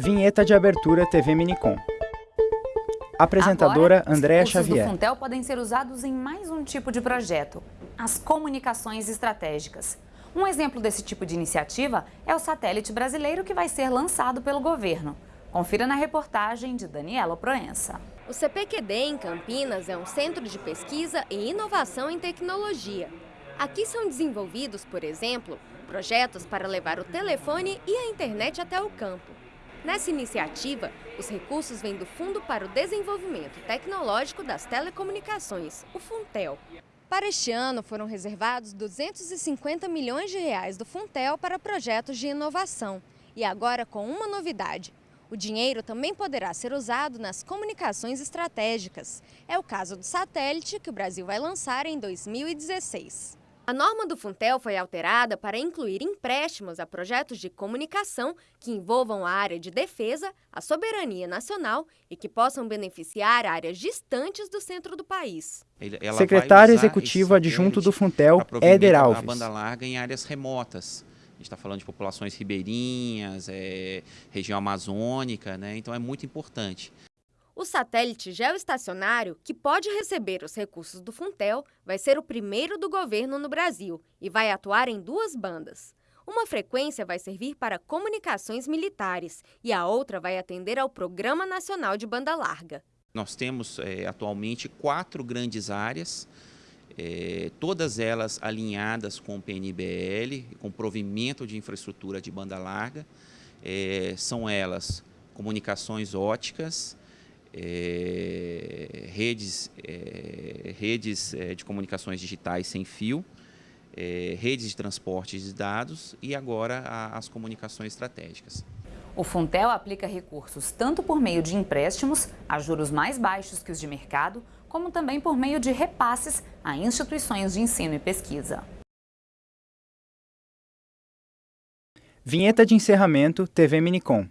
Vinheta de abertura TV Minicom. Apresentadora Agora, Andréa os Xavier. do Funtel podem ser usados em mais um tipo de projeto, as comunicações estratégicas. Um exemplo desse tipo de iniciativa é o satélite brasileiro que vai ser lançado pelo governo. Confira na reportagem de Daniela Proença. O CPQD em Campinas é um centro de pesquisa e inovação em tecnologia. Aqui são desenvolvidos, por exemplo, projetos para levar o telefone e a internet até o campo. Nessa iniciativa, os recursos vêm do Fundo para o Desenvolvimento Tecnológico das Telecomunicações, o Funtel. Para este ano, foram reservados 250 milhões de reais do Funtel para projetos de inovação. E agora com uma novidade. O dinheiro também poderá ser usado nas comunicações estratégicas. É o caso do satélite que o Brasil vai lançar em 2016. A norma do Funtel foi alterada para incluir empréstimos a projetos de comunicação que envolvam a área de defesa, a soberania nacional e que possam beneficiar áreas distantes do centro do país. Ela Secretário Executivo Adjunto do Funtel, Éder Alves. banda larga em áreas remotas. A gente está falando de populações ribeirinhas, é, região amazônica, né? então é muito importante. O satélite geoestacionário, que pode receber os recursos do Funtel, vai ser o primeiro do governo no Brasil e vai atuar em duas bandas. Uma frequência vai servir para comunicações militares e a outra vai atender ao Programa Nacional de Banda Larga. Nós temos é, atualmente quatro grandes áreas, é, todas elas alinhadas com o PNBL, com provimento de infraestrutura de banda larga. É, são elas comunicações óticas, é, redes, é, redes é, de comunicações digitais sem fio, é, redes de transporte de dados e agora a, as comunicações estratégicas. O Funtel aplica recursos tanto por meio de empréstimos, a juros mais baixos que os de mercado, como também por meio de repasses a instituições de ensino e pesquisa. Vinheta de encerramento TV Minicom.